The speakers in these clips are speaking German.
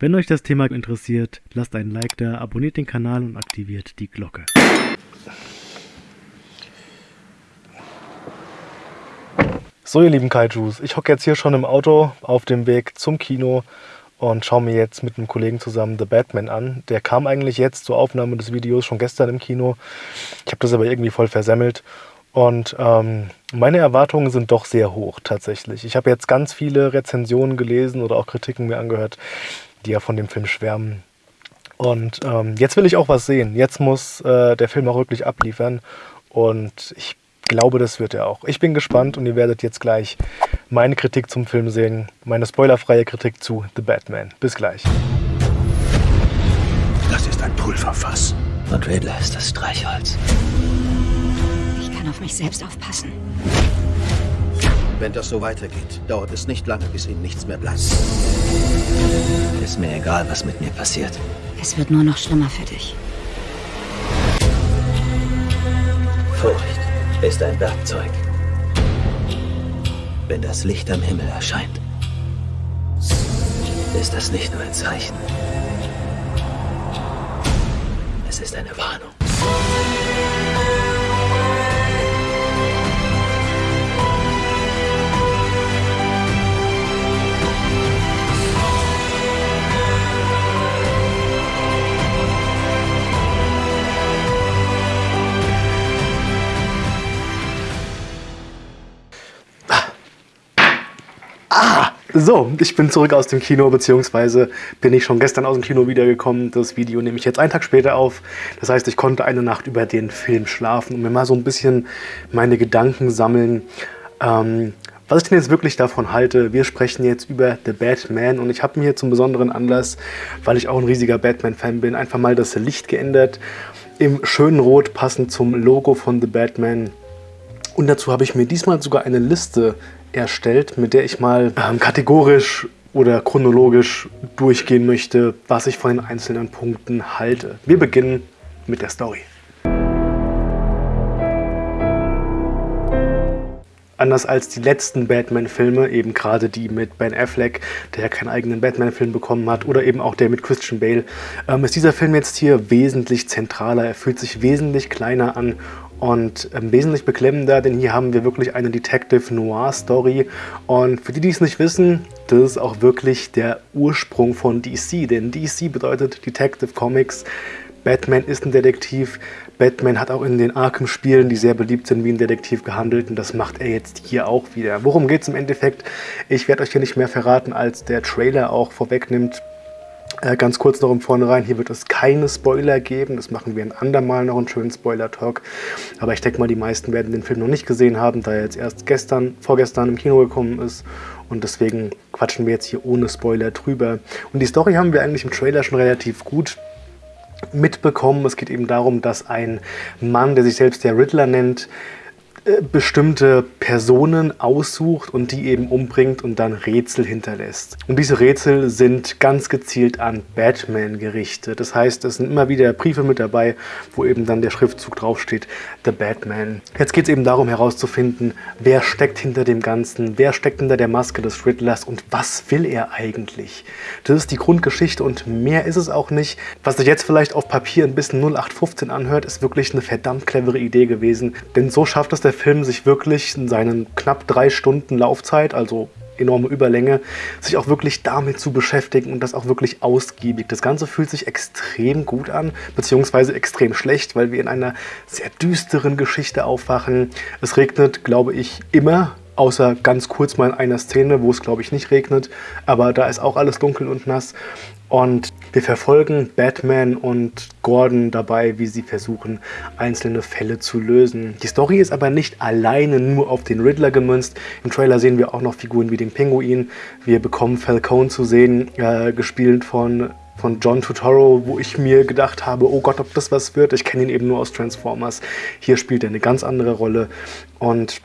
Wenn euch das Thema interessiert, lasst einen Like da, abonniert den Kanal und aktiviert die Glocke. So ihr lieben Kaijus, ich hocke jetzt hier schon im Auto auf dem Weg zum Kino und schaue mir jetzt mit einem Kollegen zusammen The Batman an. Der kam eigentlich jetzt zur Aufnahme des Videos schon gestern im Kino. Ich habe das aber irgendwie voll versemmelt. Und ähm, meine Erwartungen sind doch sehr hoch tatsächlich. Ich habe jetzt ganz viele Rezensionen gelesen oder auch Kritiken mir angehört, die ja von dem Film schwärmen. Und ähm, jetzt will ich auch was sehen. Jetzt muss äh, der Film auch wirklich abliefern. Und ich glaube, das wird er auch. Ich bin gespannt und ihr werdet jetzt gleich meine Kritik zum Film sehen. Meine spoilerfreie Kritik zu The Batman. Bis gleich. Das ist ein Pulverfass. Und Riddler ist das Streichholz. Ich kann auf mich selbst aufpassen. Wenn das so weitergeht, dauert es nicht lange, bis Ihnen nichts mehr bleibt. Ist mir egal, was mit mir passiert. Es wird nur noch schlimmer für dich. Furcht ist ein Werkzeug. Wenn das Licht am Himmel erscheint, ist das nicht nur ein Zeichen. Es ist eine Warnung. So, ich bin zurück aus dem Kino, beziehungsweise bin ich schon gestern aus dem Kino wiedergekommen. Das Video nehme ich jetzt einen Tag später auf. Das heißt, ich konnte eine Nacht über den Film schlafen und mir mal so ein bisschen meine Gedanken sammeln. Ähm, was ich denn jetzt wirklich davon halte, wir sprechen jetzt über The Batman und ich habe mir zum besonderen Anlass, weil ich auch ein riesiger Batman-Fan bin, einfach mal das Licht geändert. Im schönen Rot passend zum Logo von The Batman. Und dazu habe ich mir diesmal sogar eine Liste erstellt, mit der ich mal ähm, kategorisch oder chronologisch durchgehen möchte, was ich von den einzelnen Punkten halte. Wir beginnen mit der Story. Anders als die letzten Batman-Filme, eben gerade die mit Ben Affleck, der ja keinen eigenen Batman-Film bekommen hat, oder eben auch der mit Christian Bale, ähm, ist dieser Film jetzt hier wesentlich zentraler. Er fühlt sich wesentlich kleiner an und ähm, wesentlich beklemmender, denn hier haben wir wirklich eine Detective Noir Story und für die, die es nicht wissen, das ist auch wirklich der Ursprung von DC, denn DC bedeutet Detective Comics, Batman ist ein Detektiv, Batman hat auch in den Arkham-Spielen, die sehr beliebt sind, wie ein Detektiv gehandelt und das macht er jetzt hier auch wieder. Worum geht es im Endeffekt? Ich werde euch hier nicht mehr verraten, als der Trailer auch vorwegnimmt. Äh, ganz kurz noch im Vornherein, hier wird es keine Spoiler geben, das machen wir ein andermal noch einen schönen Spoiler-Talk. Aber ich denke mal, die meisten werden den Film noch nicht gesehen haben, da er jetzt erst gestern, vorgestern im Kino gekommen ist. Und deswegen quatschen wir jetzt hier ohne Spoiler drüber. Und die Story haben wir eigentlich im Trailer schon relativ gut mitbekommen. Es geht eben darum, dass ein Mann, der sich selbst der Riddler nennt, bestimmte Personen aussucht und die eben umbringt und dann Rätsel hinterlässt. Und diese Rätsel sind ganz gezielt an Batman gerichtet. Das heißt, es sind immer wieder Briefe mit dabei, wo eben dann der Schriftzug draufsteht, The Batman. Jetzt geht es eben darum herauszufinden, wer steckt hinter dem Ganzen, wer steckt hinter der Maske des Riddlers und was will er eigentlich. Das ist die Grundgeschichte und mehr ist es auch nicht. Was sich jetzt vielleicht auf Papier ein bisschen 0815 anhört, ist wirklich eine verdammt clevere Idee gewesen, denn so schafft es der Film sich wirklich in seinen knapp drei Stunden Laufzeit, also enorme Überlänge, sich auch wirklich damit zu beschäftigen und das auch wirklich ausgiebig. Das Ganze fühlt sich extrem gut an, beziehungsweise extrem schlecht, weil wir in einer sehr düsteren Geschichte aufwachen. Es regnet, glaube ich, immer, außer ganz kurz mal in einer Szene, wo es, glaube ich, nicht regnet. Aber da ist auch alles dunkel und nass. Und wir verfolgen Batman und Gordon dabei, wie sie versuchen, einzelne Fälle zu lösen. Die Story ist aber nicht alleine nur auf den Riddler gemünzt. Im Trailer sehen wir auch noch Figuren wie den Pinguin. Wir bekommen Falcone zu sehen, äh, gespielt von von John Turturro, wo ich mir gedacht habe, oh Gott, ob das was wird. Ich kenne ihn eben nur aus Transformers. Hier spielt er eine ganz andere Rolle und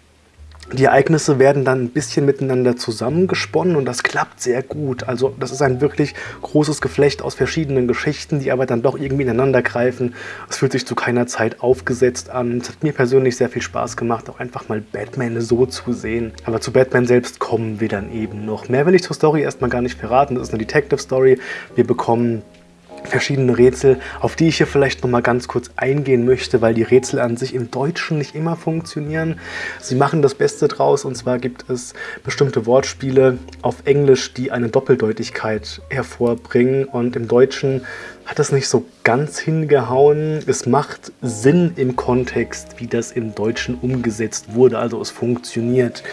Die Ereignisse werden dann ein bisschen miteinander zusammengesponnen und das klappt sehr gut. Also das ist ein wirklich großes Geflecht aus verschiedenen Geschichten, die aber dann doch irgendwie ineinander greifen. Es fühlt sich zu keiner Zeit aufgesetzt an. Es hat mir persönlich sehr viel Spaß gemacht, auch einfach mal Batman so zu sehen. Aber zu Batman selbst kommen wir dann eben noch. Mehr will ich zur Story erstmal gar nicht verraten. Das ist eine Detective Story. Wir bekommen verschiedene Rätsel, auf die ich hier vielleicht noch mal ganz kurz eingehen möchte, weil die Rätsel an sich im Deutschen nicht immer funktionieren. Sie machen das Beste draus und zwar gibt es bestimmte Wortspiele auf Englisch, die eine Doppeldeutigkeit hervorbringen und im Deutschen hat das nicht so ganz hingehauen. Es macht Sinn im Kontext, wie das im Deutschen umgesetzt wurde, also es funktioniert.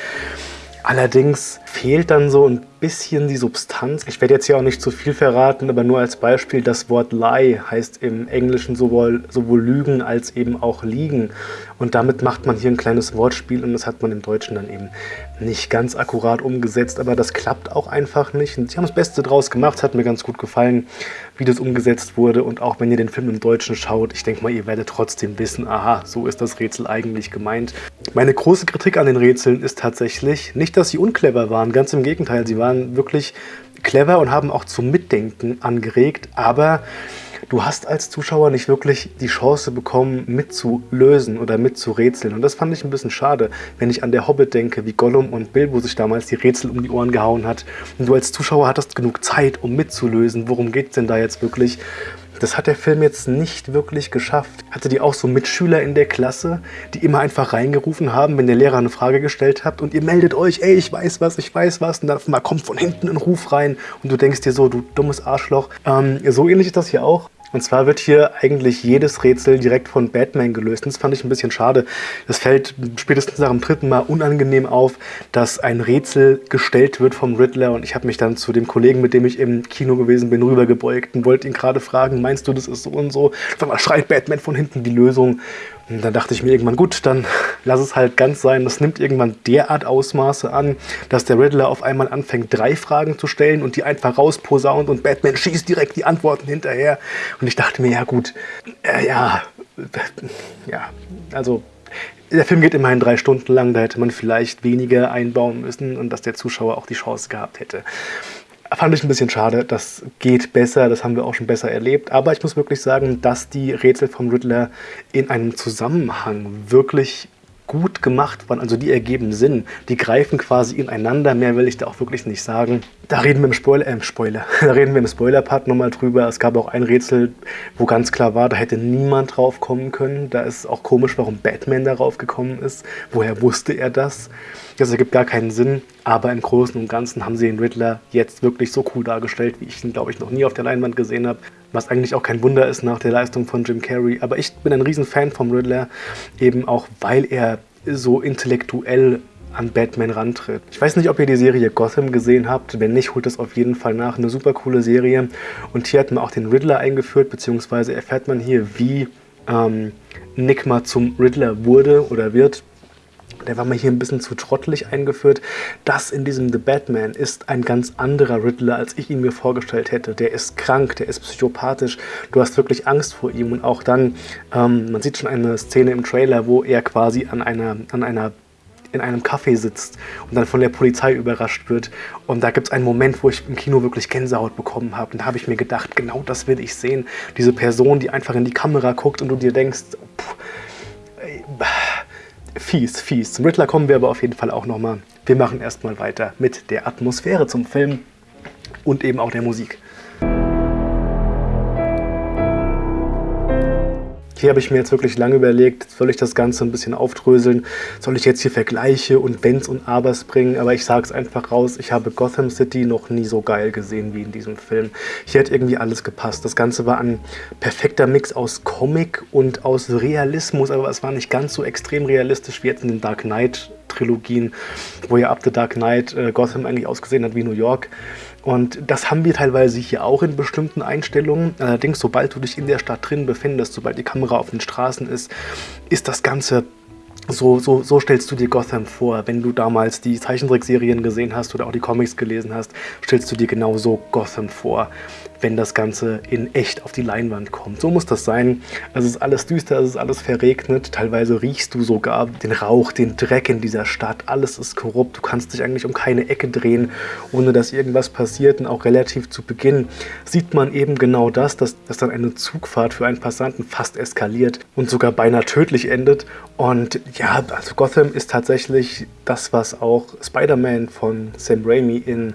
Allerdings fehlt dann so ein bisschen die Substanz. Ich werde jetzt hier auch nicht zu viel verraten, aber nur als Beispiel, das Wort lie heißt im Englischen sowohl, sowohl lügen als eben auch liegen. Und damit macht man hier ein kleines Wortspiel und das hat man im Deutschen dann eben nicht ganz akkurat umgesetzt, aber das klappt auch einfach nicht. Und sie haben das Beste draus gemacht, hat mir ganz gut gefallen, wie das umgesetzt wurde. Und auch wenn ihr den Film im Deutschen schaut, ich denke mal, ihr werdet trotzdem wissen, aha, so ist das Rätsel eigentlich gemeint. Meine große Kritik an den Rätseln ist tatsächlich nicht, dass sie unclever waren, ganz im Gegenteil, sie waren wirklich clever und haben auch zum Mitdenken angeregt, aber du hast als Zuschauer nicht wirklich die Chance bekommen, mitzulösen oder mitzurätseln. Und das fand ich ein bisschen schade, wenn ich an der Hobbit denke, wie Gollum und Bilbo sich damals die Rätsel um die Ohren gehauen hat. Und du als Zuschauer hattest genug Zeit, um mitzulösen. Worum geht es denn da jetzt wirklich? Das hat der Film jetzt nicht wirklich geschafft. Hatte die auch so Mitschüler in der Klasse, die immer einfach reingerufen haben, wenn der Lehrer eine Frage gestellt hat und ihr meldet euch, ey, ich weiß was, ich weiß was und dann einmal kommt von hinten ein Ruf rein und du denkst dir so, du dummes Arschloch. Ähm, so ähnlich ist das hier auch. Und zwar wird hier eigentlich jedes Rätsel direkt von Batman gelöst. Das fand ich ein bisschen schade. Es fällt spätestens nach dem dritten Mal unangenehm auf, dass ein Rätsel gestellt wird vom Riddler. Und ich habe mich dann zu dem Kollegen, mit dem ich im Kino gewesen bin, rübergebeugt und wollte ihn gerade fragen, meinst du, das ist so und so? Dann schreit Batman von hinten die Lösung. Und dann dachte ich mir irgendwann, gut, dann lass es halt ganz sein. Das nimmt irgendwann derart Ausmaße an, dass der Riddler auf einmal anfängt, drei Fragen zu stellen und die einfach rausposaunt und Batman schießt direkt die Antworten hinterher. Und ich dachte mir, ja gut, äh, ja, ja, also der Film geht immerhin drei Stunden lang, da hätte man vielleicht weniger einbauen müssen und dass der Zuschauer auch die Chance gehabt hätte. Fand ich ein bisschen schade. Das geht besser, das haben wir auch schon besser erlebt. Aber ich muss wirklich sagen, dass die Rätsel vom Riddler in einem Zusammenhang wirklich gut gemacht waren, also die ergeben Sinn. Die greifen quasi ineinander, mehr will ich da auch wirklich nicht sagen. Da reden wir im Spoiler, äh, Spoiler, da reden wir im Spoiler-Part nochmal drüber. Es gab auch ein Rätsel, wo ganz klar war, da hätte niemand drauf kommen können. Da ist auch komisch, warum Batman darauf gekommen ist. Woher wusste er das? Das ergibt gar keinen Sinn, aber im Großen und Ganzen haben sie den Riddler jetzt wirklich so cool dargestellt, wie ich ihn, glaube ich, noch nie auf der Leinwand gesehen habe. Was eigentlich auch kein Wunder ist nach der Leistung von Jim Carrey. Aber ich bin ein riesen Fan vom Riddler, eben auch weil er so intellektuell an Batman rantritt. Ich weiß nicht, ob ihr die Serie Gotham gesehen habt. Wenn nicht, holt das auf jeden Fall nach. Eine super coole Serie. Und hier hat man auch den Riddler eingeführt, beziehungsweise erfährt man hier, wie ähm, Nick zum Riddler wurde oder wird. Der war mir hier ein bisschen zu trottelig eingeführt. Das in diesem The Batman ist ein ganz anderer Riddler, als ich ihn mir vorgestellt hätte. Der ist krank, der ist psychopathisch. Du hast wirklich Angst vor ihm. Und auch dann, ähm, man sieht schon eine Szene im Trailer, wo er quasi an einer, an einer in einem Café sitzt und dann von der Polizei überrascht wird. Und da gibt es einen Moment, wo ich im Kino wirklich Gänsehaut bekommen habe. Und da habe ich mir gedacht, genau das will ich sehen. Diese Person, die einfach in die Kamera guckt und du dir denkst, pff, fies, fies. Zum Riddler kommen wir aber auf jeden Fall auch nochmal. Wir machen erstmal weiter mit der Atmosphäre zum Film und eben auch der Musik. Hier habe ich mir jetzt wirklich lange überlegt, soll ich das Ganze ein bisschen aufdröseln? Soll ich jetzt hier Vergleiche und Wenns und Abers bringen? Aber ich sage es einfach raus, ich habe Gotham City noch nie so geil gesehen wie in diesem Film. Hier hat irgendwie alles gepasst. Das Ganze war ein perfekter Mix aus Comic und aus Realismus, aber es war nicht ganz so extrem realistisch wie jetzt in den Dark Knight Trilogien, wo ja ab The Dark Knight äh, Gotham eigentlich ausgesehen hat wie New York. Und das haben wir teilweise hier auch in bestimmten Einstellungen. Allerdings, sobald du dich in der Stadt drin befindest, sobald die Kamera auf den Straßen ist, ist das Ganze So, so, so stellst du dir Gotham vor. Wenn du damals die Zeichentrickserien gesehen hast oder auch die Comics gelesen hast, stellst du dir genau so Gotham vor wenn das Ganze in echt auf die Leinwand kommt. So muss das sein. Es ist alles düster, es ist alles verregnet. Teilweise riechst du sogar den Rauch, den Dreck in dieser Stadt. Alles ist korrupt. Du kannst dich eigentlich um keine Ecke drehen, ohne dass irgendwas passiert. Und auch relativ zu Beginn sieht man eben genau das, dass, dass dann eine Zugfahrt für einen Passanten fast eskaliert und sogar beinahe tödlich endet. Und ja, also Gotham ist tatsächlich das, was auch Spider-Man von Sam Raimi in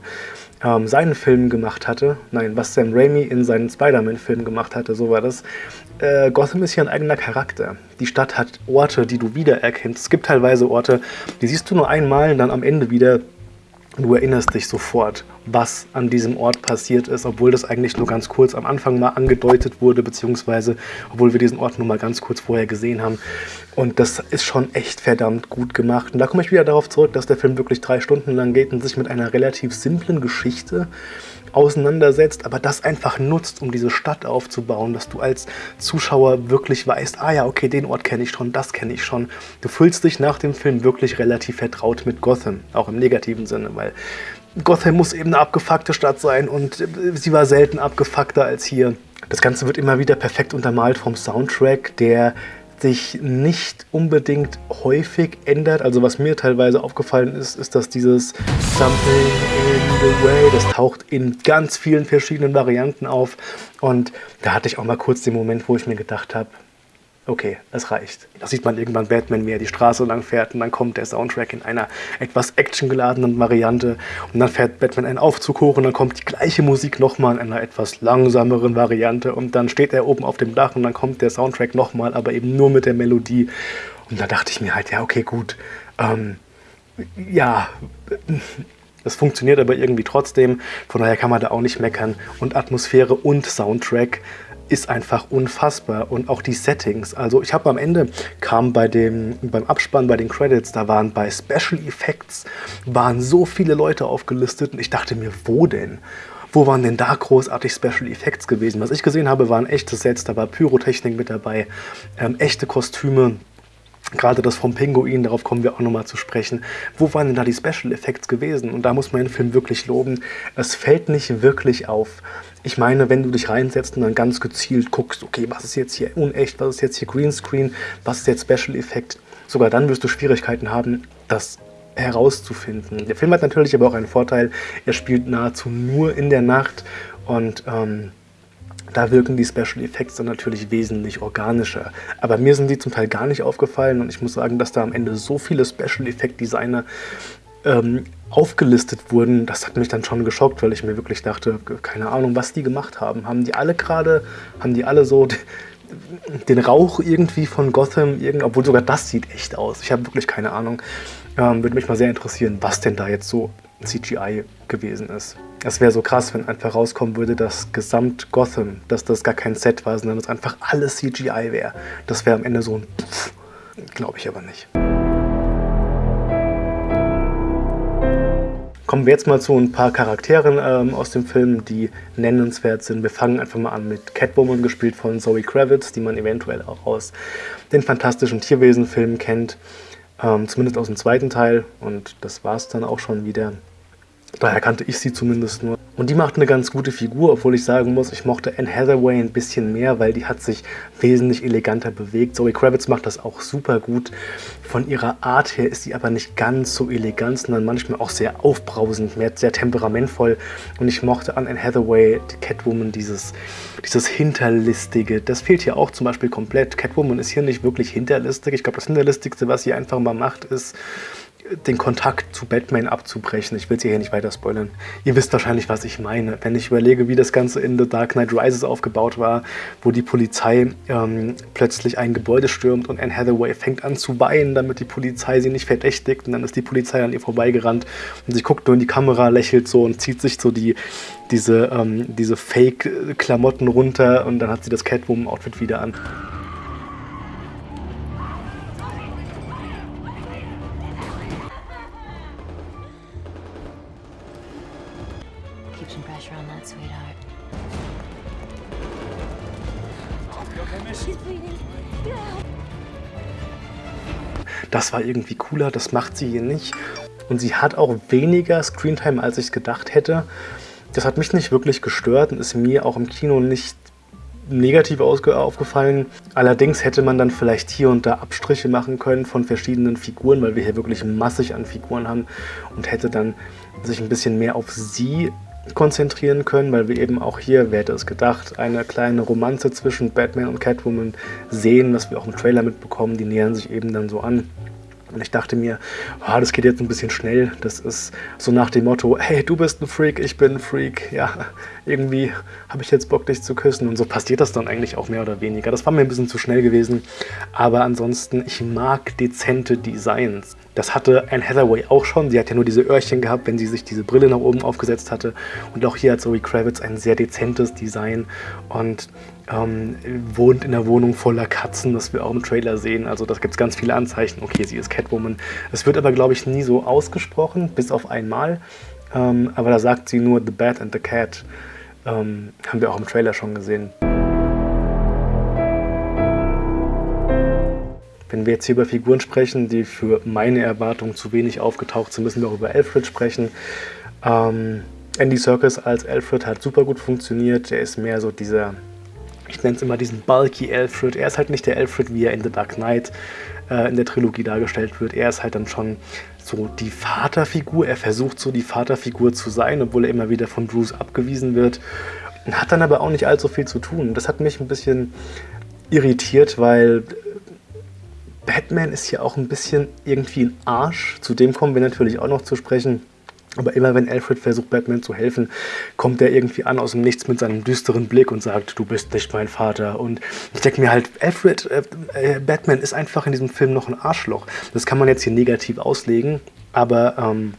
ähm, seinen Film gemacht hatte, nein, was Sam Raimi in seinen Spider-Man-Film gemacht hatte, so war das. Äh, Gotham ist hier ein eigener Charakter. Die Stadt hat Orte, die du wiedererkennst. Es gibt teilweise Orte, die siehst du nur einmal und dann am Ende wieder Du erinnerst dich sofort, was an diesem Ort passiert ist, obwohl das eigentlich nur ganz kurz am Anfang mal angedeutet wurde, beziehungsweise obwohl wir diesen Ort nur mal ganz kurz vorher gesehen haben. Und das ist schon echt verdammt gut gemacht. Und da komme ich wieder darauf zurück, dass der Film wirklich drei Stunden lang geht und sich mit einer relativ simplen Geschichte auseinandersetzt, aber das einfach nutzt, um diese Stadt aufzubauen, dass du als Zuschauer wirklich weißt, ah ja, okay, den Ort kenne ich schon, das kenne ich schon. Du fühlst dich nach dem Film wirklich relativ vertraut mit Gotham, auch im negativen Sinne, weil Gotham muss eben eine abgefuckte Stadt sein und sie war selten abgefuckter als hier. Das Ganze wird immer wieder perfekt untermalt vom Soundtrack, der sich nicht unbedingt häufig ändert. Also was mir teilweise aufgefallen ist, ist, dass dieses Something in the Way, das taucht in ganz vielen verschiedenen Varianten auf. Und da hatte ich auch mal kurz den Moment, wo ich mir gedacht habe, okay, es reicht. Da sieht man irgendwann Batman, wie er die Straße lang fährt und dann kommt der Soundtrack in einer etwas actiongeladenen Variante und dann fährt Batman einen Aufzug hoch und dann kommt die gleiche Musik nochmal in einer etwas langsameren Variante und dann steht er oben auf dem Dach und dann kommt der Soundtrack nochmal, aber eben nur mit der Melodie. Und da dachte ich mir halt, ja, okay, gut, ähm, ja, es funktioniert aber irgendwie trotzdem, von daher kann man da auch nicht meckern. Und Atmosphäre und Soundtrack ist einfach unfassbar und auch die Settings. Also ich habe am Ende kam bei dem beim Abspann bei den Credits, da waren bei Special Effects waren so viele Leute aufgelistet und ich dachte mir, wo denn? Wo waren denn da großartig Special Effects gewesen? Was ich gesehen habe, waren echte Sets, da war Pyrotechnik mit dabei, ähm, echte Kostüme, Gerade das vom Pinguin, darauf kommen wir auch nochmal zu sprechen. Wo waren denn da die Special Effects gewesen? Und da muss man den Film wirklich loben. Es fällt nicht wirklich auf. Ich meine, wenn du dich reinsetzt und dann ganz gezielt guckst, okay, was ist jetzt hier unecht, was ist jetzt hier Greenscreen, was ist jetzt Special Effect, sogar dann wirst du Schwierigkeiten haben, das herauszufinden. Der Film hat natürlich aber auch einen Vorteil, er spielt nahezu nur in der Nacht und ähm, da wirken die Special Effects dann natürlich wesentlich organischer. Aber mir sind die zum Teil gar nicht aufgefallen und ich muss sagen, dass da am Ende so viele Special Effect Designer ähm, aufgelistet wurden, das hat mich dann schon geschockt, weil ich mir wirklich dachte, keine Ahnung, was die gemacht haben. Haben die alle gerade, haben die alle so den Rauch irgendwie von Gotham, obwohl sogar das sieht echt aus. Ich habe wirklich keine Ahnung. Ähm, würde mich mal sehr interessieren, was denn da jetzt so CGI gewesen ist. Es wäre so krass, wenn einfach rauskommen würde, dass Gesamt Gotham, dass das gar kein Set war, sondern dass einfach alles CGI wäre. Das wäre am Ende so ein Glaube ich aber nicht. Kommen wir jetzt mal zu ein paar Charakteren ähm, aus dem Film, die nennenswert sind. Wir fangen einfach mal an mit Catwoman, gespielt von Zoe Kravitz, die man eventuell auch aus den fantastischen Tierwesen-Filmen kennt. Ähm, zumindest aus dem zweiten Teil. Und das war es dann auch schon wieder. Daher kannte ich sie zumindest nur. Und die macht eine ganz gute Figur, obwohl ich sagen muss, ich mochte Anne Hathaway ein bisschen mehr, weil die hat sich wesentlich eleganter bewegt. Zoe Kravitz macht das auch super gut. Von ihrer Art her ist sie aber nicht ganz so elegant, sondern manchmal auch sehr aufbrausend, sehr temperamentvoll. Und ich mochte an Anne Hathaway, die Catwoman, dieses, dieses Hinterlistige. Das fehlt hier auch zum Beispiel komplett. Catwoman ist hier nicht wirklich hinterlistig. Ich glaube, das Hinterlistigste, was sie einfach mal macht, ist den Kontakt zu Batman abzubrechen. Ich will sie hier nicht weiter spoilern. Ihr wisst wahrscheinlich, was ich meine. Wenn ich überlege, wie das Ganze in The Dark Knight Rises aufgebaut war, wo die Polizei ähm, plötzlich ein Gebäude stürmt und Anne Hathaway fängt an zu weinen, damit die Polizei sie nicht verdächtigt und dann ist die Polizei an ihr vorbeigerannt und sie guckt nur in die Kamera, lächelt so und zieht sich so die, diese, ähm, diese Fake-Klamotten runter und dann hat sie das Catwoman-Outfit wieder an. Das war irgendwie cooler, das macht sie hier nicht. Und sie hat auch weniger Screentime, als ich gedacht hätte. Das hat mich nicht wirklich gestört und ist mir auch im Kino nicht negativ aufgefallen. Allerdings hätte man dann vielleicht hier und da Abstriche machen können von verschiedenen Figuren, weil wir hier wirklich massig an Figuren haben und hätte dann sich ein bisschen mehr auf sie konzentrieren können, weil wir eben auch hier, wer hätte es gedacht, eine kleine Romanze zwischen Batman und Catwoman sehen, was wir auch im Trailer mitbekommen. Die nähern sich eben dann so an. Und ich dachte mir, oh, das geht jetzt ein bisschen schnell. Das ist so nach dem Motto, hey, du bist ein Freak, ich bin ein Freak. Ja, irgendwie habe ich jetzt Bock, dich zu küssen. Und so passiert das dann eigentlich auch mehr oder weniger. Das war mir ein bisschen zu schnell gewesen. Aber ansonsten, ich mag dezente Designs. Das hatte Anne Hathaway auch schon. Sie hat ja nur diese Öhrchen gehabt, wenn sie sich diese Brille nach oben aufgesetzt hatte. Und auch hier hat Zoe Kravitz ein sehr dezentes Design und ähm, wohnt in einer Wohnung voller Katzen, das wir auch im Trailer sehen. Also das gibt es ganz viele Anzeichen. Okay, sie ist Catwoman. Es wird aber, glaube ich, nie so ausgesprochen, bis auf einmal. Ähm, aber da sagt sie nur The Bat and the Cat. Ähm, haben wir auch im Trailer schon gesehen. Wenn wir jetzt hier über Figuren sprechen, die für meine Erwartungen zu wenig aufgetaucht sind, müssen wir auch über Alfred sprechen. Ähm, Andy Serkis als Alfred hat super gut funktioniert. Er ist mehr so dieser, ich nenne es immer diesen bulky Alfred. Er ist halt nicht der Alfred, wie er in The Dark Knight äh, in der Trilogie dargestellt wird. Er ist halt dann schon so die Vaterfigur. Er versucht so die Vaterfigur zu sein, obwohl er immer wieder von Bruce abgewiesen wird. Hat dann aber auch nicht allzu viel zu tun. Das hat mich ein bisschen irritiert, weil Batman ist hier auch ein bisschen irgendwie ein Arsch. Zu dem kommen wir natürlich auch noch zu sprechen. Aber immer wenn Alfred versucht, Batman zu helfen, kommt er irgendwie an aus dem Nichts mit seinem düsteren Blick und sagt, du bist nicht mein Vater. Und ich denke mir halt, Alfred, äh, äh, Batman ist einfach in diesem Film noch ein Arschloch. Das kann man jetzt hier negativ auslegen, aber ähm,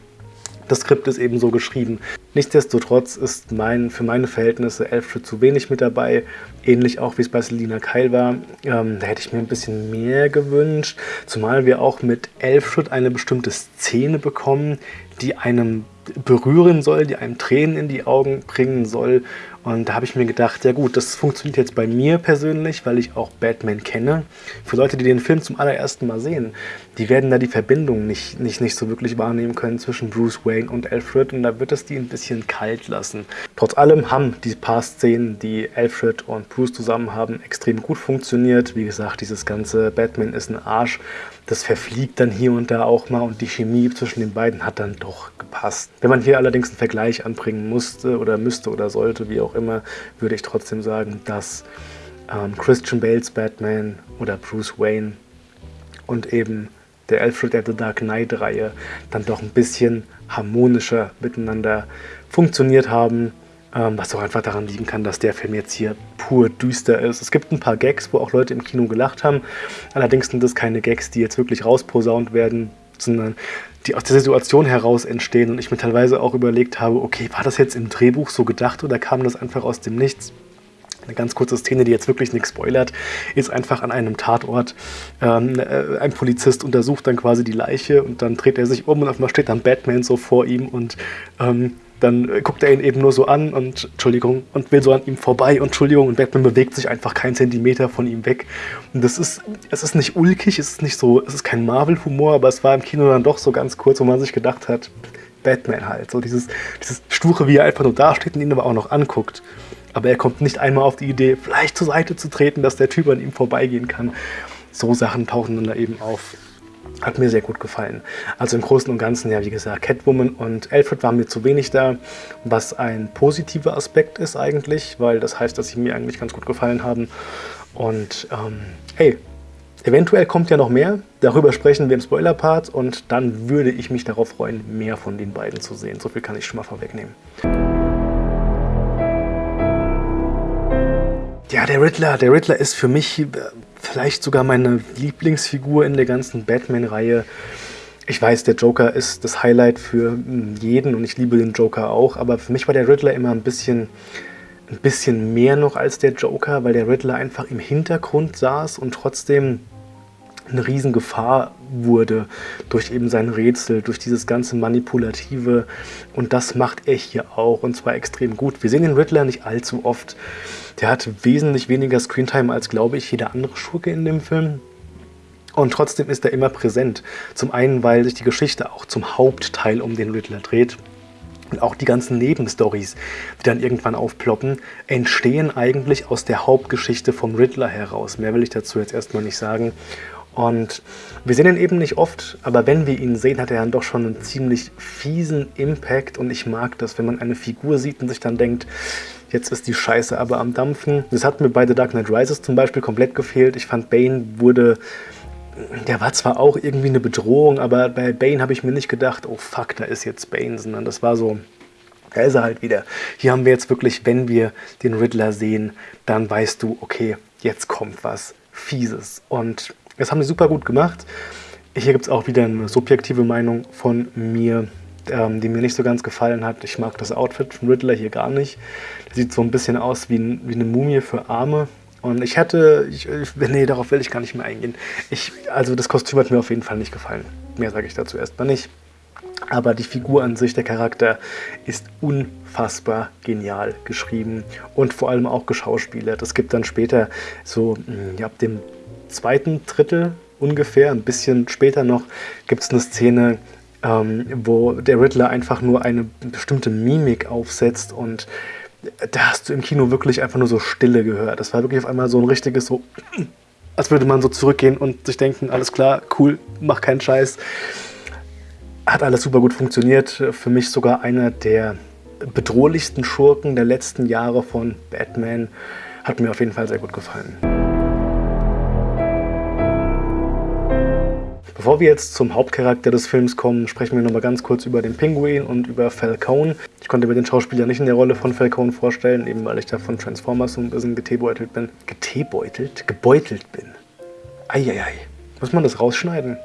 das Skript ist eben so geschrieben. Nichtsdestotrotz ist mein, für meine Verhältnisse Alfred zu wenig mit dabei. Ähnlich auch wie es bei Selina Kyle war. Ähm, da hätte ich mir ein bisschen mehr gewünscht. Zumal wir auch mit Alfred eine bestimmte Szene bekommen, die einem berühren soll, die einem Tränen in die Augen bringen soll. Und da habe ich mir gedacht, ja gut, das funktioniert jetzt bei mir persönlich, weil ich auch Batman kenne. Für Leute, die den Film zum allerersten Mal sehen, die werden da die Verbindung nicht, nicht, nicht so wirklich wahrnehmen können zwischen Bruce Wayne und Alfred. Und da wird es die ein bisschen kalt lassen. Trotz allem haben die paar Szenen, die Alfred und Bruce zusammen haben, extrem gut funktioniert. Wie gesagt, dieses ganze Batman ist ein Arsch das verfliegt dann hier und da auch mal und die Chemie zwischen den beiden hat dann doch gepasst. Wenn man hier allerdings einen Vergleich anbringen musste oder müsste oder sollte, wie auch immer, würde ich trotzdem sagen, dass ähm, Christian Bales Batman oder Bruce Wayne und eben der Alfred at the Dark Knight Reihe dann doch ein bisschen harmonischer miteinander funktioniert haben ähm, was auch einfach daran liegen kann, dass der Film jetzt hier pur düster ist. Es gibt ein paar Gags, wo auch Leute im Kino gelacht haben. Allerdings sind das keine Gags, die jetzt wirklich rausposaunt werden, sondern die aus der Situation heraus entstehen. Und ich mir teilweise auch überlegt habe, okay, war das jetzt im Drehbuch so gedacht oder kam das einfach aus dem Nichts? Eine ganz kurze Szene, die jetzt wirklich nichts spoilert, ist einfach an einem Tatort. Ähm, äh, ein Polizist untersucht dann quasi die Leiche und dann dreht er sich um und auf einmal steht dann Batman so vor ihm und ähm, dann äh, guckt er ihn eben nur so an und Entschuldigung und will so an ihm vorbei und Entschuldigung und Batman bewegt sich einfach keinen Zentimeter von ihm weg. Und das ist, es ist nicht ulkig, es ist nicht so, es ist kein Marvel-Humor, aber es war im Kino dann doch so ganz kurz, wo man sich gedacht hat, Batman halt, so dieses, dieses Sture, wie er einfach nur dasteht und ihn aber auch noch anguckt. Aber er kommt nicht einmal auf die Idee, vielleicht zur Seite zu treten, dass der Typ an ihm vorbeigehen kann. So Sachen tauchen dann da eben auf. Hat mir sehr gut gefallen. Also im Großen und Ganzen, ja, wie gesagt, Catwoman und Alfred waren mir zu wenig da, was ein positiver Aspekt ist eigentlich, weil das heißt, dass sie mir eigentlich ganz gut gefallen haben. Und ähm, hey, eventuell kommt ja noch mehr. Darüber sprechen wir im Spoiler-Part und dann würde ich mich darauf freuen, mehr von den beiden zu sehen. So viel kann ich schon mal vorwegnehmen. Ja, der Riddler, der Riddler ist für mich äh, vielleicht sogar meine Lieblingsfigur in der ganzen Batman-Reihe. Ich weiß, der Joker ist das Highlight für hm, jeden und ich liebe den Joker auch, aber für mich war der Riddler immer ein bisschen, ein bisschen mehr noch als der Joker, weil der Riddler einfach im Hintergrund saß und trotzdem eine Riesengefahr wurde durch eben sein Rätsel, durch dieses ganze Manipulative und das macht er hier auch und zwar extrem gut. Wir sehen den Riddler nicht allzu oft. Der hat wesentlich weniger Screentime als, glaube ich, jeder andere Schurke in dem Film. Und trotzdem ist er immer präsent. Zum einen, weil sich die Geschichte auch zum Hauptteil um den Riddler dreht. Und auch die ganzen Nebenstories, die dann irgendwann aufploppen, entstehen eigentlich aus der Hauptgeschichte vom Riddler heraus. Mehr will ich dazu jetzt erstmal nicht sagen. Und wir sehen ihn eben nicht oft, aber wenn wir ihn sehen, hat er dann doch schon einen ziemlich fiesen Impact. Und ich mag das, wenn man eine Figur sieht und sich dann denkt, jetzt ist die Scheiße aber am Dampfen. Das hat mir bei The Dark Knight Rises zum Beispiel komplett gefehlt. Ich fand, Bane wurde der war zwar auch irgendwie eine Bedrohung, aber bei Bane habe ich mir nicht gedacht, oh fuck, da ist jetzt Bane, sondern das war so, da ist er halt wieder. Hier haben wir jetzt wirklich, wenn wir den Riddler sehen, dann weißt du, okay, jetzt kommt was Fieses. Und das haben sie super gut gemacht. Hier gibt es auch wieder eine subjektive Meinung von mir, ähm, die mir nicht so ganz gefallen hat. Ich mag das Outfit von Riddler hier gar nicht. Der sieht so ein bisschen aus wie, wie eine Mumie für Arme. Und ich hätte, ich, nee, darauf will ich gar nicht mehr eingehen. Ich, also das Kostüm hat mir auf jeden Fall nicht gefallen. Mehr sage ich dazu erstmal nicht. Aber die Figur an sich, der Charakter, ist unfassbar genial geschrieben und vor allem auch geschauspielert. Es gibt dann später so, hm, ja, ab dem zweiten Drittel ungefähr, ein bisschen später noch, gibt es eine Szene, ähm, wo der Riddler einfach nur eine bestimmte Mimik aufsetzt und da hast du im Kino wirklich einfach nur so Stille gehört. Das war wirklich auf einmal so ein richtiges so, als würde man so zurückgehen und sich denken, alles klar, cool, mach keinen Scheiß. Hat alles super gut funktioniert. Für mich sogar einer der bedrohlichsten Schurken der letzten Jahre von Batman. Hat mir auf jeden Fall sehr gut gefallen. Bevor wir jetzt zum Hauptcharakter des Films kommen, sprechen wir noch mal ganz kurz über den Pinguin und über Falcone. Ich konnte mir den Schauspieler nicht in der Rolle von Falcone vorstellen, eben weil ich da von Transformers so ein bisschen getebeutelt bin. Getebeutelt? Gebeutelt bin. Eieiei. Muss man das rausschneiden?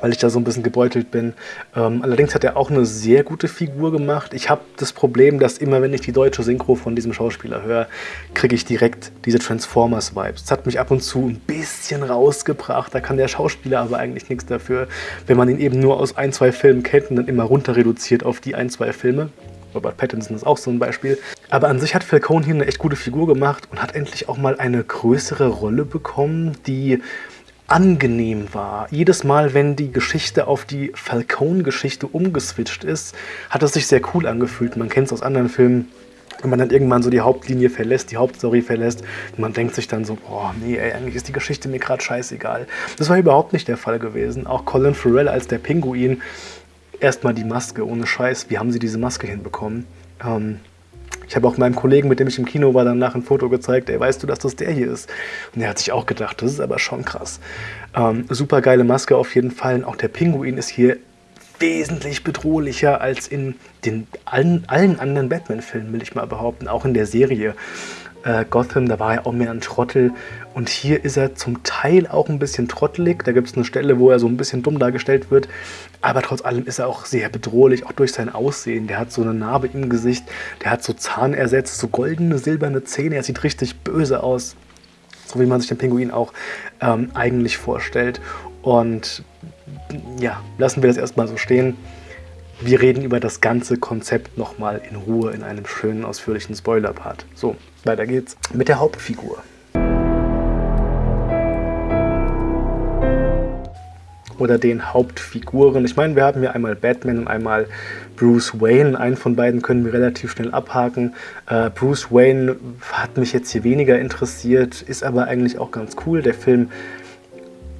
Weil ich da so ein bisschen gebeutelt bin. Ähm, allerdings hat er auch eine sehr gute Figur gemacht. Ich habe das Problem, dass immer, wenn ich die deutsche Synchro von diesem Schauspieler höre, kriege ich direkt diese Transformers-Vibes. Das hat mich ab und zu ein bisschen rausgebracht. Da kann der Schauspieler aber eigentlich nichts dafür, wenn man ihn eben nur aus ein, zwei Filmen kennt und dann immer runter reduziert auf die ein, zwei Filme. Robert Pattinson ist auch so ein Beispiel. Aber an sich hat Falcone hier eine echt gute Figur gemacht und hat endlich auch mal eine größere Rolle bekommen, die angenehm war. Jedes Mal, wenn die Geschichte auf die Falcone-Geschichte umgeswitcht ist, hat es sich sehr cool angefühlt. Man kennt es aus anderen Filmen, wenn man dann irgendwann so die Hauptlinie verlässt, die Hauptstory verlässt, und man denkt sich dann so, boah, nee, ey, eigentlich ist die Geschichte mir gerade scheißegal. Das war überhaupt nicht der Fall gewesen. Auch Colin Farrell als der Pinguin, erstmal die Maske, ohne Scheiß, wie haben sie diese Maske hinbekommen? Ähm, ich habe auch meinem Kollegen, mit dem ich im Kino war, danach ein Foto gezeigt, ey, weißt du, dass das der hier ist? Und er hat sich auch gedacht, das ist aber schon krass. Ähm, super geile Maske auf jeden Fall. Und auch der Pinguin ist hier wesentlich bedrohlicher als in den allen, allen anderen Batman-Filmen, will ich mal behaupten. Auch in der Serie äh, Gotham, da war er auch mehr ein Trottel. Und hier ist er zum Teil auch ein bisschen trottelig. Da gibt es eine Stelle, wo er so ein bisschen dumm dargestellt wird. Aber trotz allem ist er auch sehr bedrohlich, auch durch sein Aussehen. Der hat so eine Narbe im Gesicht, der hat so Zahnersätze, so goldene, silberne Zähne. Er sieht richtig böse aus. So wie man sich den Pinguin auch ähm, eigentlich vorstellt. Und ja, lassen wir das erstmal so stehen. Wir reden über das ganze Konzept nochmal in Ruhe in einem schönen, ausführlichen Spoiler-Part. So, weiter geht's mit der Hauptfigur. Oder den Hauptfiguren. Ich meine, wir haben hier einmal Batman und einmal Bruce Wayne. Einen von beiden können wir relativ schnell abhaken. Äh, Bruce Wayne hat mich jetzt hier weniger interessiert, ist aber eigentlich auch ganz cool. Der Film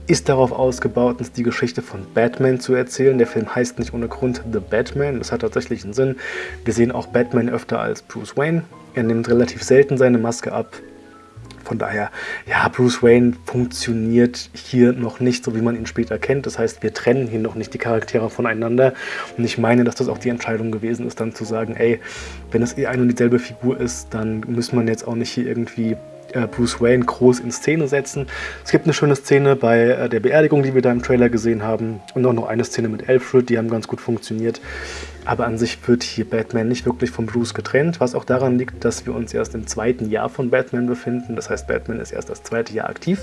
ist darauf ausgebaut, uns die Geschichte von Batman zu erzählen. Der Film heißt nicht ohne Grund The Batman. Das hat tatsächlich einen Sinn. Wir sehen auch Batman öfter als Bruce Wayne. Er nimmt relativ selten seine Maske ab. Von daher, ja, Bruce Wayne funktioniert hier noch nicht so, wie man ihn später kennt. Das heißt, wir trennen hier noch nicht die Charaktere voneinander. Und ich meine, dass das auch die Entscheidung gewesen ist, dann zu sagen, ey, wenn es eh eine und dieselbe Figur ist, dann muss man jetzt auch nicht hier irgendwie Bruce Wayne groß in Szene setzen. Es gibt eine schöne Szene bei äh, der Beerdigung, die wir da im Trailer gesehen haben und auch noch eine Szene mit Alfred, die haben ganz gut funktioniert. Aber an sich wird hier Batman nicht wirklich von Bruce getrennt, was auch daran liegt, dass wir uns erst im zweiten Jahr von Batman befinden. Das heißt, Batman ist erst das zweite Jahr aktiv.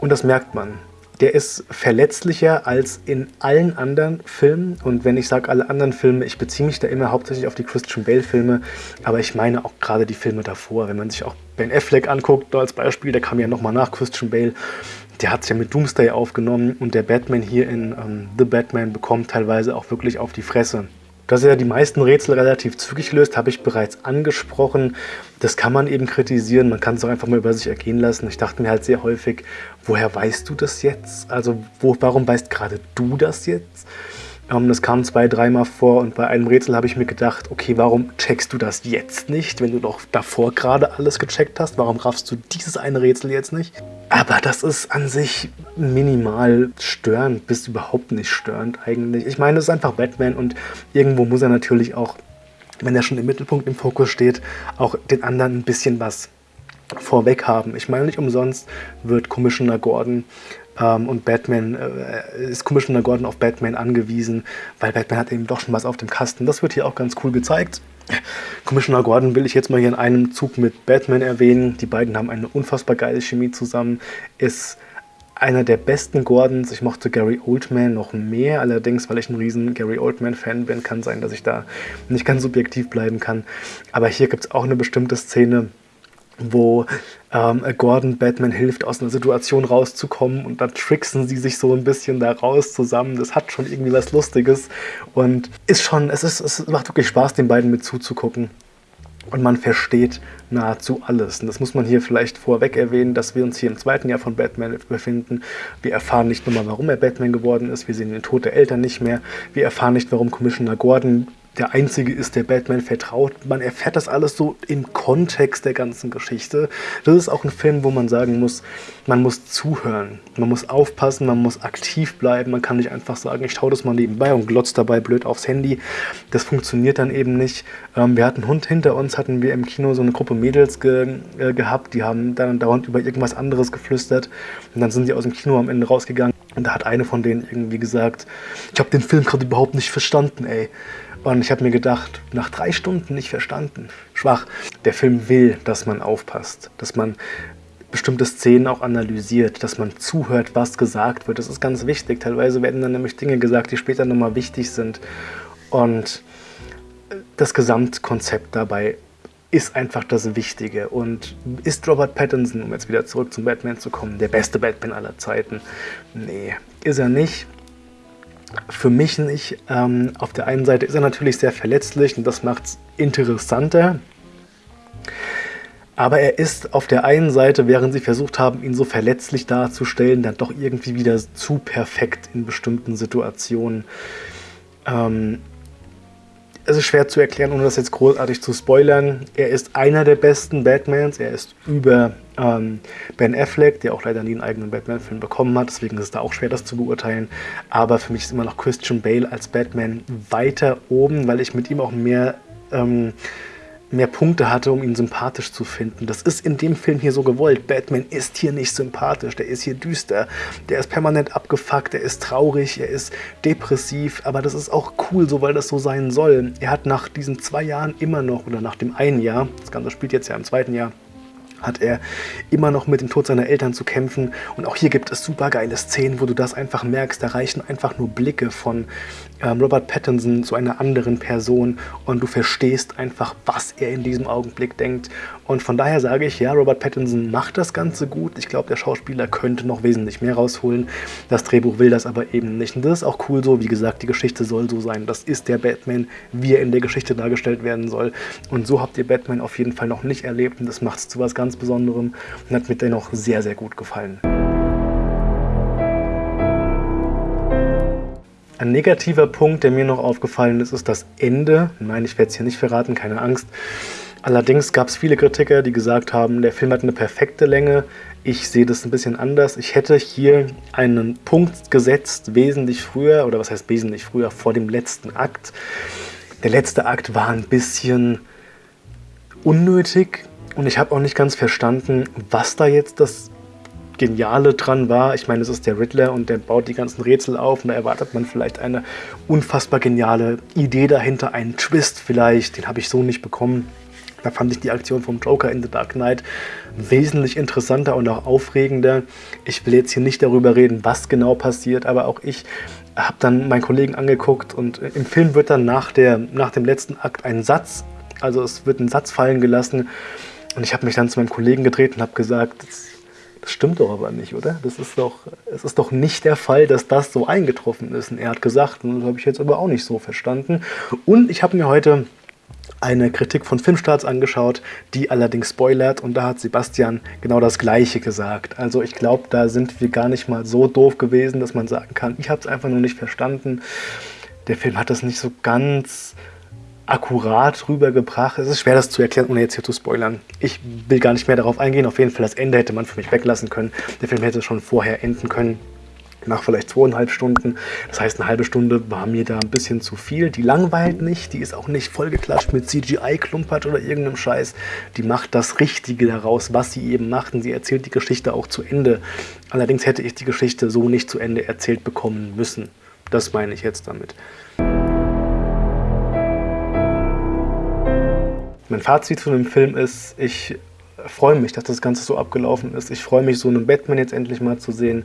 Und das merkt man der ist verletzlicher als in allen anderen Filmen. Und wenn ich sage alle anderen Filme, ich beziehe mich da immer hauptsächlich auf die Christian Bale-Filme, aber ich meine auch gerade die Filme davor. Wenn man sich auch Ben Affleck anguckt, als Beispiel, der kam ja nochmal nach Christian Bale, der hat es ja mit Doomsday aufgenommen und der Batman hier in ähm, The Batman bekommt teilweise auch wirklich auf die Fresse. Dass er die meisten Rätsel relativ zügig löst, habe ich bereits angesprochen. Das kann man eben kritisieren, man kann es auch einfach mal über sich ergehen lassen. Ich dachte mir halt sehr häufig, woher weißt du das jetzt? Also wo, warum weißt gerade du das jetzt? Ähm, das kam zwei, dreimal vor und bei einem Rätsel habe ich mir gedacht, okay, warum checkst du das jetzt nicht, wenn du doch davor gerade alles gecheckt hast? Warum raffst du dieses eine Rätsel jetzt nicht? Aber das ist an sich minimal störend, bis überhaupt nicht störend eigentlich. Ich meine, es ist einfach Batman und irgendwo muss er natürlich auch, wenn er schon im Mittelpunkt im Fokus steht, auch den anderen ein bisschen was vorweg haben. Ich meine, nicht umsonst wird Commissioner Gordon ähm, und Batman äh, ist Commissioner Gordon auf Batman angewiesen, weil Batman hat eben doch schon was auf dem Kasten. Das wird hier auch ganz cool gezeigt. Commissioner Gordon will ich jetzt mal hier in einem Zug mit Batman erwähnen. Die beiden haben eine unfassbar geile Chemie zusammen. Ist einer der besten Gordons. Ich mochte Gary Oldman noch mehr, allerdings, weil ich ein riesen Gary Oldman-Fan bin, kann sein, dass ich da nicht ganz subjektiv bleiben kann. Aber hier gibt es auch eine bestimmte Szene, wo ähm, Gordon Batman hilft, aus einer Situation rauszukommen und dann tricksen sie sich so ein bisschen da raus zusammen. Das hat schon irgendwie was Lustiges und ist schon, es, ist, es macht wirklich Spaß, den beiden mit zuzugucken. Und man versteht nahezu alles. Und das muss man hier vielleicht vorweg erwähnen, dass wir uns hier im zweiten Jahr von Batman befinden. Wir erfahren nicht nur mal, warum er Batman geworden ist. Wir sehen den Tod der Eltern nicht mehr. Wir erfahren nicht, warum Commissioner Gordon der Einzige ist, der Batman vertraut. Man erfährt das alles so im Kontext der ganzen Geschichte. Das ist auch ein Film, wo man sagen muss, man muss zuhören, man muss aufpassen, man muss aktiv bleiben. Man kann nicht einfach sagen, ich schaue das mal nebenbei und glotze dabei blöd aufs Handy. Das funktioniert dann eben nicht. Ähm, wir hatten einen Hund hinter uns, hatten wir im Kino so eine Gruppe Mädels ge äh, gehabt, die haben dann dauernd über irgendwas anderes geflüstert. Und dann sind sie aus dem Kino am Ende rausgegangen. Und da hat eine von denen irgendwie gesagt, ich habe den Film gerade überhaupt nicht verstanden, ey. Und ich habe mir gedacht, nach drei Stunden nicht verstanden. Schwach. Der Film will, dass man aufpasst, dass man bestimmte Szenen auch analysiert, dass man zuhört, was gesagt wird. Das ist ganz wichtig. Teilweise werden dann nämlich Dinge gesagt, die später nochmal wichtig sind. Und das Gesamtkonzept dabei ist einfach das Wichtige. Und ist Robert Pattinson, um jetzt wieder zurück zum Batman zu kommen, der beste Batman aller Zeiten? Nee, ist er nicht für mich nicht. Ähm, auf der einen Seite ist er natürlich sehr verletzlich und das macht es interessanter. Aber er ist auf der einen Seite, während sie versucht haben, ihn so verletzlich darzustellen, dann doch irgendwie wieder zu perfekt in bestimmten Situationen. Ähm, es ist schwer zu erklären, ohne das jetzt großartig zu spoilern. Er ist einer der besten Batmans. Er ist über ähm, Ben Affleck, der auch leider nie einen eigenen Batman-Film bekommen hat. Deswegen ist es da auch schwer, das zu beurteilen. Aber für mich ist immer noch Christian Bale als Batman weiter oben, weil ich mit ihm auch mehr ähm, mehr Punkte hatte, um ihn sympathisch zu finden. Das ist in dem Film hier so gewollt. Batman ist hier nicht sympathisch, der ist hier düster, der ist permanent abgefuckt, der ist traurig, er ist depressiv, aber das ist auch cool so, weil das so sein soll. Er hat nach diesen zwei Jahren immer noch, oder nach dem einen Jahr, das Ganze spielt jetzt ja im zweiten Jahr, hat er immer noch mit dem Tod seiner Eltern zu kämpfen. Und auch hier gibt es super geile Szenen, wo du das einfach merkst. Da reichen einfach nur Blicke von ähm, Robert Pattinson zu einer anderen Person und du verstehst einfach, was er in diesem Augenblick denkt. Und von daher sage ich, ja, Robert Pattinson macht das Ganze gut. Ich glaube, der Schauspieler könnte noch wesentlich mehr rausholen. Das Drehbuch will das aber eben nicht. Und das ist auch cool so. Wie gesagt, die Geschichte soll so sein. Das ist der Batman, wie er in der Geschichte dargestellt werden soll. Und so habt ihr Batman auf jeden Fall noch nicht erlebt. Und das macht es zu was ganz Besonderem und hat mir dennoch sehr, sehr gut gefallen. Ein negativer Punkt, der mir noch aufgefallen ist, ist das Ende. Nein, ich werde es hier nicht verraten, keine Angst. Allerdings gab es viele Kritiker, die gesagt haben, der Film hat eine perfekte Länge. Ich sehe das ein bisschen anders. Ich hätte hier einen Punkt gesetzt, wesentlich früher, oder was heißt wesentlich früher, vor dem letzten Akt. Der letzte Akt war ein bisschen unnötig und ich habe auch nicht ganz verstanden, was da jetzt das Geniale dran war. Ich meine, es ist der Riddler und der baut die ganzen Rätsel auf und da erwartet man vielleicht eine unfassbar geniale Idee dahinter, einen Twist vielleicht, den habe ich so nicht bekommen. Da fand ich die Aktion vom Joker in The Dark Knight wesentlich interessanter und auch aufregender. Ich will jetzt hier nicht darüber reden, was genau passiert, aber auch ich habe dann meinen Kollegen angeguckt und im Film wird dann nach, der, nach dem letzten Akt ein Satz, also es wird ein Satz fallen gelassen und ich habe mich dann zu meinem Kollegen gedreht und habe gesagt, Das stimmt doch aber nicht, oder? Das ist doch, es ist doch nicht der Fall, dass das so eingetroffen ist. Und er hat gesagt, und das habe ich jetzt aber auch nicht so verstanden. Und ich habe mir heute eine Kritik von Filmstarts angeschaut, die allerdings spoilert und da hat Sebastian genau das Gleiche gesagt. Also ich glaube, da sind wir gar nicht mal so doof gewesen, dass man sagen kann, ich habe es einfach nur nicht verstanden. Der Film hat das nicht so ganz akkurat rübergebracht. Es ist schwer, das zu erklären, ohne jetzt hier zu spoilern. Ich will gar nicht mehr darauf eingehen. Auf jeden Fall, das Ende hätte man für mich weglassen können. Der Film hätte schon vorher enden können nach vielleicht zweieinhalb Stunden. Das heißt, eine halbe Stunde war mir da ein bisschen zu viel. Die langweilt nicht, die ist auch nicht vollgeklatscht mit CGI-Klumpert oder irgendeinem Scheiß. Die macht das Richtige daraus, was sie eben macht und sie erzählt die Geschichte auch zu Ende. Allerdings hätte ich die Geschichte so nicht zu Ende erzählt bekommen müssen. Das meine ich jetzt damit. Mein Fazit von dem Film ist, ich freue mich, dass das Ganze so abgelaufen ist. Ich freue mich, so einen Batman jetzt endlich mal zu sehen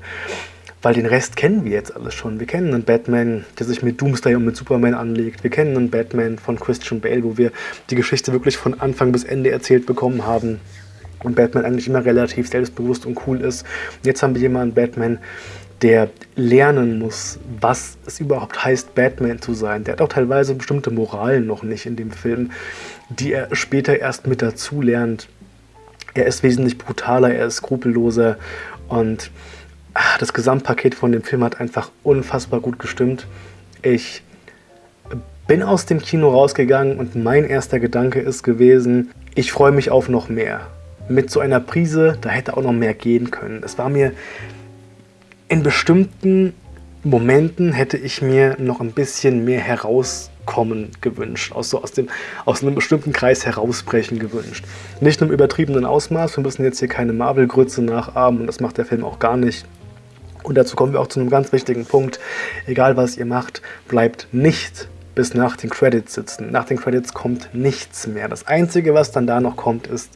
weil den Rest kennen wir jetzt alles schon. Wir kennen einen Batman, der sich mit Doomsday und mit Superman anlegt. Wir kennen einen Batman von Christian Bale, wo wir die Geschichte wirklich von Anfang bis Ende erzählt bekommen haben. Und Batman eigentlich immer relativ selbstbewusst und cool ist. Jetzt haben wir jemanden, Batman, der lernen muss, was es überhaupt heißt, Batman zu sein. Der hat auch teilweise bestimmte Moralen noch nicht in dem Film, die er später erst mit dazu lernt. Er ist wesentlich brutaler, er ist skrupelloser und das Gesamtpaket von dem Film hat einfach unfassbar gut gestimmt. Ich bin aus dem Kino rausgegangen und mein erster Gedanke ist gewesen, ich freue mich auf noch mehr. Mit so einer Prise, da hätte auch noch mehr gehen können. Es war mir in bestimmten Momenten hätte ich mir noch ein bisschen mehr herauskommen gewünscht, aus, so aus, dem, aus einem bestimmten Kreis herausbrechen gewünscht. Nicht im übertriebenen Ausmaß, wir müssen jetzt hier keine Marvel-Grütze nachahmen und das macht der Film auch gar nicht. Und dazu kommen wir auch zu einem ganz wichtigen Punkt. Egal was ihr macht, bleibt nicht bis nach den Credits sitzen. Nach den Credits kommt nichts mehr. Das Einzige, was dann da noch kommt, ist,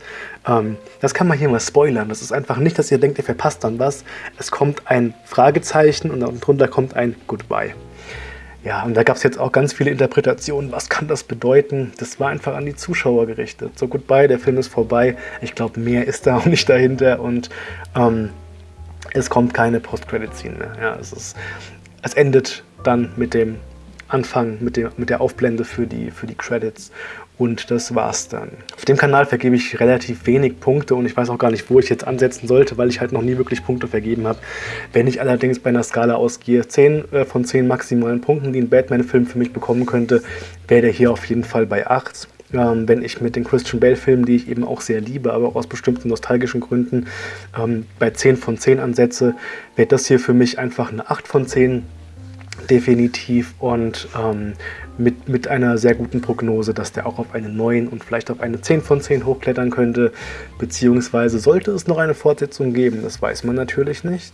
ähm, das kann man hier mal spoilern. Das ist einfach nicht, dass ihr denkt, ihr verpasst dann was. Es kommt ein Fragezeichen und darunter kommt ein Goodbye. Ja, und da gab es jetzt auch ganz viele Interpretationen. Was kann das bedeuten? Das war einfach an die Zuschauer gerichtet. So, Goodbye, der Film ist vorbei. Ich glaube, mehr ist da auch nicht dahinter. Und ähm, es kommt keine Post-Credit-Scene mehr. Ja, es, ist, es endet dann mit dem Anfang, mit, dem, mit der Aufblende für die, für die Credits. Und das war's dann. Auf dem Kanal vergebe ich relativ wenig Punkte und ich weiß auch gar nicht, wo ich jetzt ansetzen sollte, weil ich halt noch nie wirklich Punkte vergeben habe. Wenn ich allerdings bei einer Skala ausgehe, 10 äh, von 10 maximalen Punkten, die ein Batman-Film für mich bekommen könnte, wäre der hier auf jeden Fall bei 8 ähm, wenn ich mit den Christian Bale-Filmen, die ich eben auch sehr liebe, aber auch aus bestimmten nostalgischen Gründen, ähm, bei 10 von 10 ansetze, wäre das hier für mich einfach eine 8 von 10 definitiv und ähm, mit, mit einer sehr guten Prognose, dass der auch auf eine 9 und vielleicht auf eine 10 von 10 hochklettern könnte, beziehungsweise sollte es noch eine Fortsetzung geben, das weiß man natürlich nicht,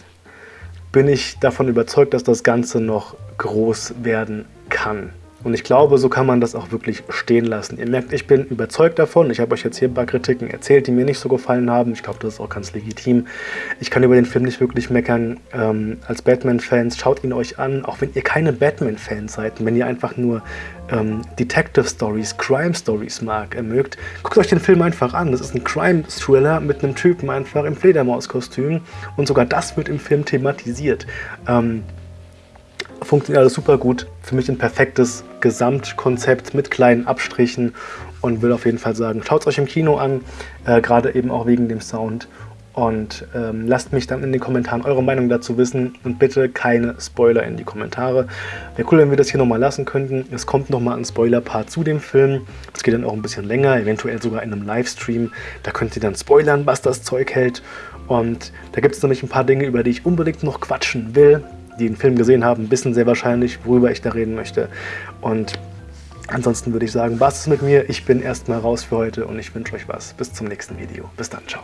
bin ich davon überzeugt, dass das Ganze noch groß werden kann. Und ich glaube, so kann man das auch wirklich stehen lassen. Ihr merkt, ich bin überzeugt davon. Ich habe euch jetzt hier ein paar Kritiken erzählt, die mir nicht so gefallen haben. Ich glaube, das ist auch ganz legitim. Ich kann über den Film nicht wirklich meckern. Ähm, als Batman-Fans, schaut ihn euch an. Auch wenn ihr keine Batman-Fans seid, wenn ihr einfach nur ähm, Detective-Stories, Crime-Stories mag, äh, mögt, guckt euch den Film einfach an. Das ist ein Crime-Thriller mit einem Typen einfach im Fledermauskostüm. Und sogar das wird im Film thematisiert. Ähm, funktioniert alles super gut. Für mich ein perfektes Gesamtkonzept mit kleinen Abstrichen und will auf jeden Fall sagen, schaut es euch im Kino an, äh, gerade eben auch wegen dem Sound. Und ähm, lasst mich dann in den Kommentaren eure Meinung dazu wissen und bitte keine Spoiler in die Kommentare. Wäre cool, wenn wir das hier nochmal lassen könnten. Es kommt nochmal ein Spoiler-Part zu dem Film. Das geht dann auch ein bisschen länger, eventuell sogar in einem Livestream. Da könnt ihr dann spoilern, was das Zeug hält. Und da gibt es nämlich ein paar Dinge, über die ich unbedingt noch quatschen will die den Film gesehen haben, wissen sehr wahrscheinlich, worüber ich da reden möchte. Und ansonsten würde ich sagen, was ist mit mir? Ich bin erstmal raus für heute und ich wünsche euch was. Bis zum nächsten Video. Bis dann, ciao.